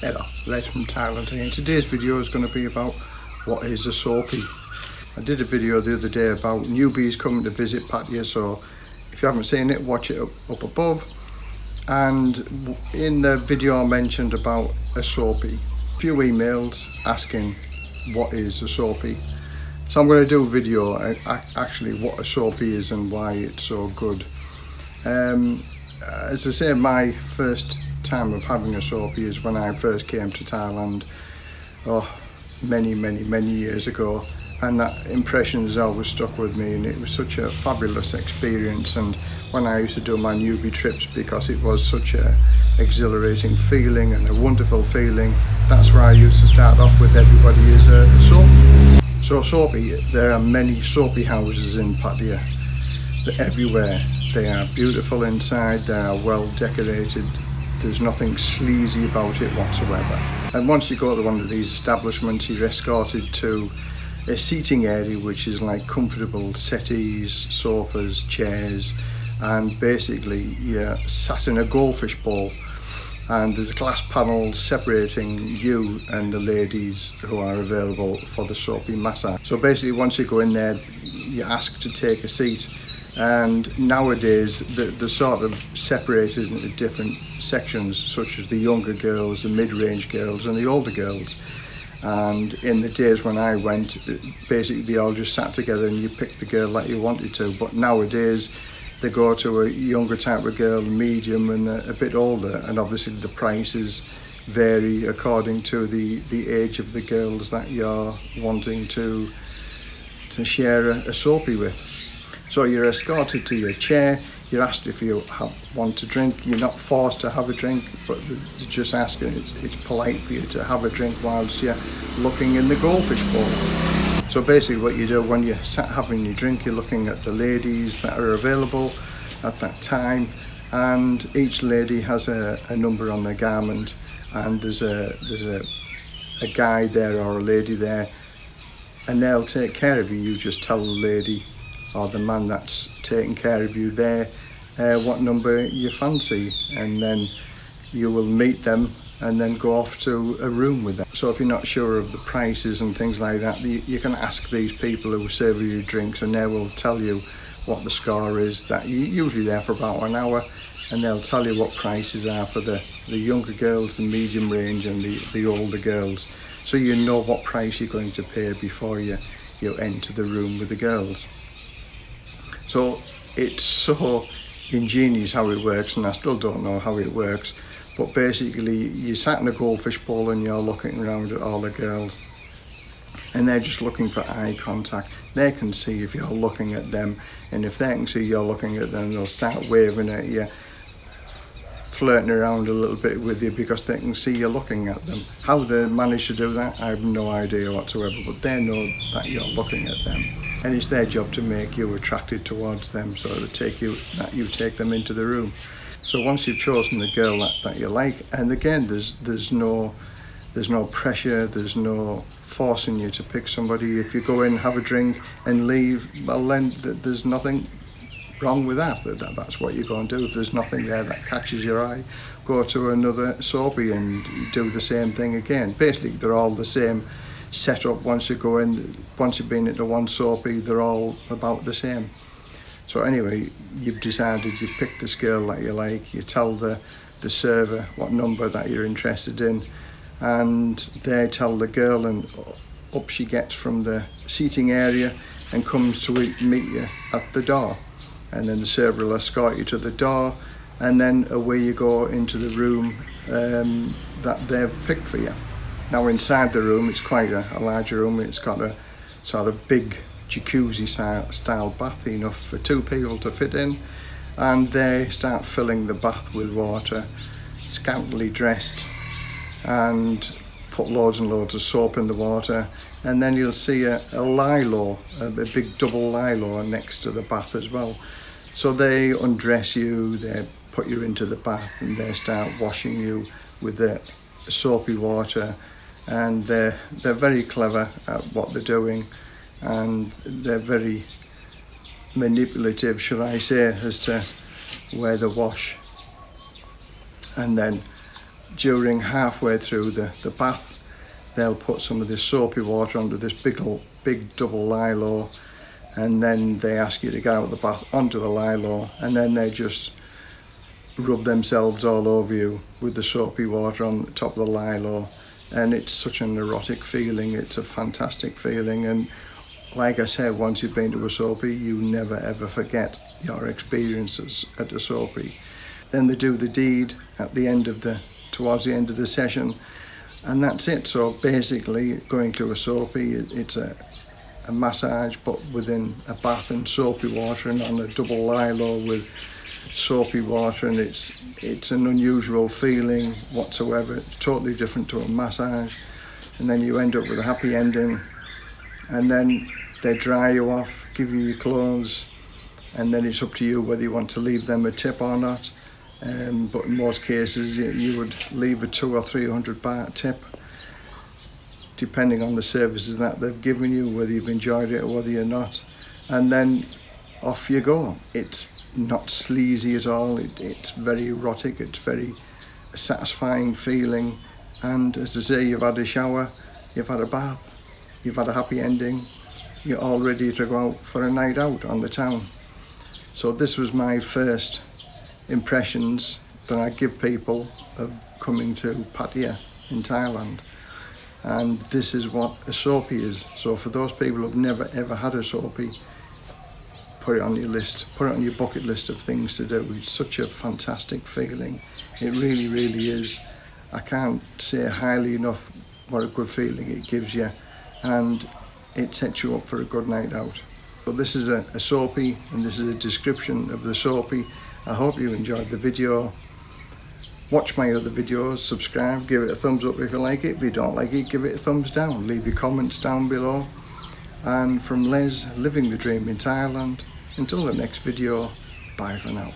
Hello, Les from Thailand here. Today's video is going to be about what is a soapy. I did a video the other day about newbies coming to visit Pattaya, so if you haven't seen it, watch it up, up above. And in the video I mentioned about a soapy, a few emails asking what is a soapy. So I'm going to do a video actually what a soapy is and why it's so good. Um, as I say, my first time of having a soapy is when I first came to Thailand oh many many many years ago and that impression has always stuck with me and it was such a fabulous experience and when I used to do my newbie trips because it was such a exhilarating feeling and a wonderful feeling that's where I used to start off with everybody is a, soapy. So soapy, there are many soapy houses in Pattaya. They're everywhere. They are beautiful inside, they are well decorated, There's nothing sleazy about it whatsoever. And once you go to one of these establishments, you're escorted to a seating area which is like comfortable settees, sofas, chairs, and basically you're sat in a goldfish bowl and there's a glass panel separating you and the ladies who are available for the soapy massage. So basically once you go in there, you're asked to take a seat and nowadays they're sort of separated into different sections such as the younger girls, the mid-range girls and the older girls. And in the days when I went basically they all just sat together and you picked the girl that you wanted to. But nowadays they go to a younger type of girl, medium and a, a bit older. And obviously the prices vary according to the the age of the girls that you're wanting to to share a, a soapy with. So you're escorted to your chair, you're asked if you have, want to drink, you're not forced to have a drink, but they're just asking, it's, it's polite for you to have a drink whilst you're looking in the goldfish bowl. So basically what you do when you're sat having your drink, you're looking at the ladies that are available at that time, and each lady has a, a number on their garment, and there's a, there's a, a guy there or a lady there, and they'll take care of you. You just tell the lady or the man that's taking care of you there uh, what number you fancy and then you will meet them and then go off to a room with them. So if you're not sure of the prices and things like that, you can ask these people who serve you drinks and they will tell you what the score is that you're usually there for about an hour and they'll tell you what prices are for the, the younger girls, the medium range and the, the older girls. So you know what price you're going to pay before you, you enter the room with the girls. So it's so ingenious how it works and I still don't know how it works. But basically you sat in a goldfish bowl and you're looking around at all the girls and they're just looking for eye contact. They can see if you're looking at them and if they can see you're looking at them they'll start waving at you flirting around a little bit with you because they can see you're looking at them. How they manage to do that, I have no idea whatsoever, but they know that you're looking at them. And it's their job to make you attracted towards them so to take you, that you take them into the room. So once you've chosen the girl that, that you like, and again, there's, there's no, there's no pressure, there's no forcing you to pick somebody. If you go in, have a drink and leave, well then there's nothing wrong with that. that. That's what you're going to do. If there's nothing there that catches your eye, go to another soapy and do the same thing again. Basically, they're all the same setup once you go in. Once you've been into one soapy, they're all about the same. So anyway, you've decided you pick the girl that you like, you tell the, the server what number that you're interested in, and they tell the girl and up she gets from the seating area and comes to meet you at the door and then the server will escort you to the door and then away you go into the room um, that they've picked for you. Now inside the room it's quite a, a large room, it's got a sort of big jacuzzi style, style bath enough for two people to fit in and they start filling the bath with water, scantily dressed and put loads and loads of soap in the water and then you'll see a, a lilo, a, a big double lilo next to the bath as well. So they undress you, they put you into the bath and they start washing you with the soapy water and they're, they're very clever at what they're doing and they're very manipulative, should I say, as to where they wash. And then during halfway through the, the bath, they'll put some of this soapy water onto this big, big double lilo and then they ask you to get out of the bath onto the lilo and then they just rub themselves all over you with the soapy water on the top of the lilo and it's such an erotic feeling it's a fantastic feeling and like I said once you've been to a soapy you never ever forget your experiences at a soapy. Then they do the deed at the end of the towards the end of the session and that's it. So basically going to a soapy it, it's a a massage but within a bath and soapy water and on a double lilo with soapy water and it's it's an unusual feeling whatsoever. It's totally different to a massage. And then you end up with a happy ending and then they dry you off give you your clothes and then it's up to you whether you want to leave them a tip or not um, but in most cases you, you would leave a two or three hundred baht tip depending on the services that they've given you whether you've enjoyed it or whether you're not and then off you go it's not sleazy at all. It, it's very erotic. It's very satisfying feeling. And as I say, you've had a shower, you've had a bath, you've had a happy ending. You're all ready to go out for a night out on the town. So this was my first impressions that I give people of coming to Pattaya in Thailand. And this is what a soapy is. So for those people who've never ever had a soapy, put it on your list, put it on your bucket list of things to do. It's such a fantastic feeling. It really, really is. I can't say highly enough what a good feeling it gives you and it sets you up for a good night out. But this is a, a soapy and this is a description of the soapy. I hope you enjoyed the video. Watch my other videos, subscribe, give it a thumbs up if you like it. If you don't like it, give it a thumbs down. Leave your comments down below. And from Les, living the dream in Thailand, until the next video, bye for now.